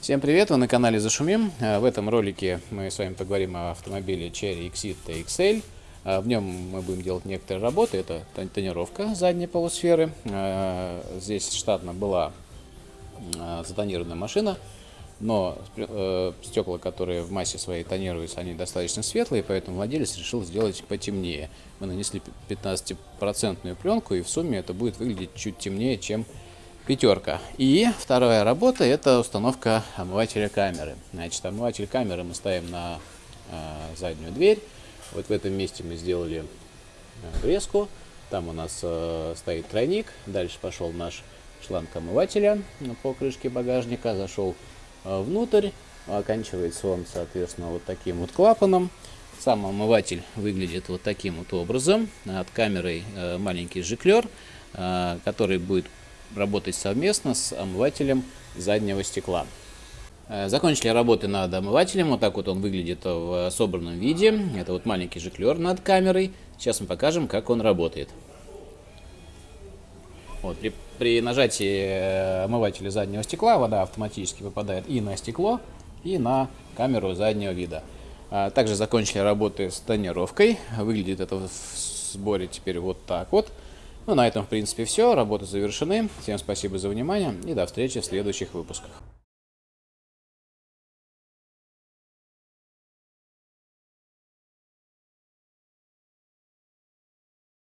Всем привет, вы на канале Зашумим. Э, В этом ролике мы с вами поговорим о автомобиле Cherry Exit XL. Э, В нем мы будем делать некоторые работы. Это тон- тонировка задней полусферы. Э, Здесь штатно была затонированная машина, но стекла, которые в массе своей тонируются, они достаточно светлые, поэтому владелец решил сделать потемнее. Мы нанесли 15% пленку, и в сумме это будет выглядеть чуть темнее, чем пятерка. И вторая работа это установка омывателя камеры. Значит, омыватель камеры мы ставим на э, заднюю дверь. Вот в этом месте мы сделали э, врезку. Там у нас э, стоит тройник. Дальше пошел наш шланг омывателя по крышке багажника. Зашел э, внутрь. Оканчивается он, соответственно, вот таким вот клапаном. Сам омыватель выглядит вот таким вот образом. От камеры э, маленький жиклер, э, который будет работать совместно с омывателем заднего стекла. Э, Закончили работы над омывателем. Вот так вот он выглядит в собранном виде. Это вот маленький жиклер над камерой. Сейчас мы покажем, как он работает. Вот, при, при нажатии э, омывателя заднего стекла вода автоматически попадает и на стекло, и на камеру заднего вида. А, Также закончили работы с тонировкой. Выглядит это в сборе теперь вот так вот. Ну, на этом, в принципе, все. Работы завершены. Всем спасибо за внимание и до встречи в следующих выпусках.